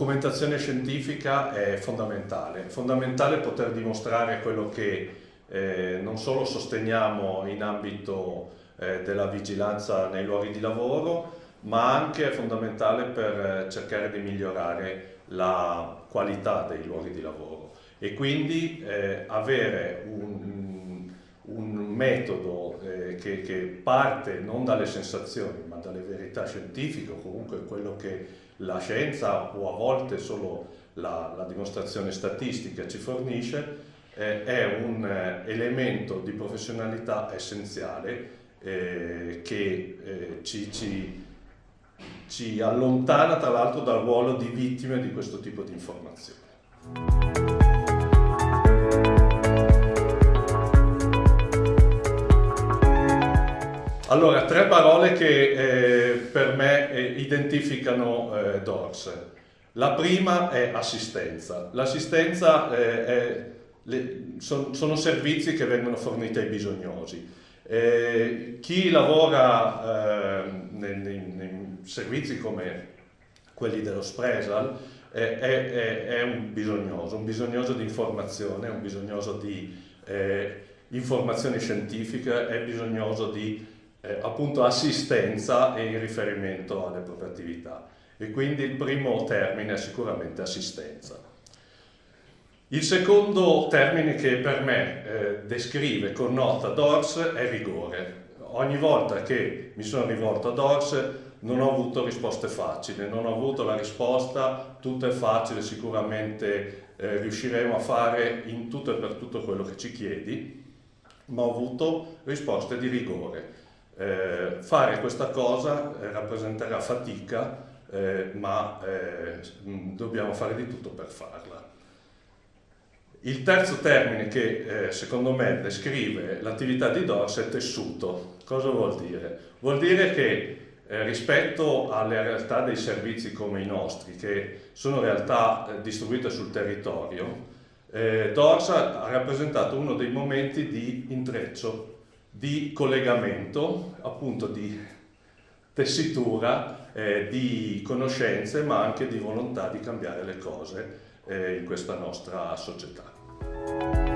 documentazione scientifica è fondamentale, fondamentale poter dimostrare quello che eh, non solo sosteniamo in ambito eh, della vigilanza nei luoghi di lavoro, ma anche è fondamentale per eh, cercare di migliorare la qualità dei luoghi di lavoro. E quindi eh, avere un metodo eh, che, che, parte non dalle sensazioni ma dalle verità scientifiche o comunque quello che la scienza o a volte solo la, la dimostrazione statistica ci fornisce eh, è un eh, elemento di professionalità essenziale eh, che eh, ci, ci, ci allontana tra l'altro dal ruolo di vittime di questo tipo di informazioni. Allora, tre parole che eh, per me eh, identificano eh, DORS. La prima è assistenza. L'assistenza eh, son, sono servizi che vengono forniti ai bisognosi. Eh, chi lavora eh, nei, nei, nei, servizi come quelli dello Spresal eh, è, è, è, un bisognoso, un bisognoso di informazione, un bisognoso di informazioni scientifiche, è bisognoso di eh, appunto assistenza e in riferimento alle proprie attività. E quindi il primo termine è sicuramente assistenza. Il secondo termine che per me eh, descrive, connota DORS è rigore. Ogni volta che mi sono rivolto a DORS non ho avuto risposte facili, non ho avuto la risposta tutto è facile, sicuramente eh, riusciremo a fare in tutto e per tutto quello che ci chiedi, ma ho avuto risposte di rigore. Eh, fare questa cosa eh, rappresenterà fatica, eh, ma eh, dobbiamo fare di tutto per farla. Il terzo termine che eh, secondo me descrive l'attività di DORS è tessuto. Cosa vuol dire? Vuol dire che eh, rispetto alle realtà dei servizi come i nostri, che sono realtà eh, distribuite sul territorio, DORS ha rappresentato uno dei momenti di intreccio, di collegamento, appunto di tessitura, eh, di conoscenze, ma anche di volontà di cambiare le cose eh, in questa nostra società.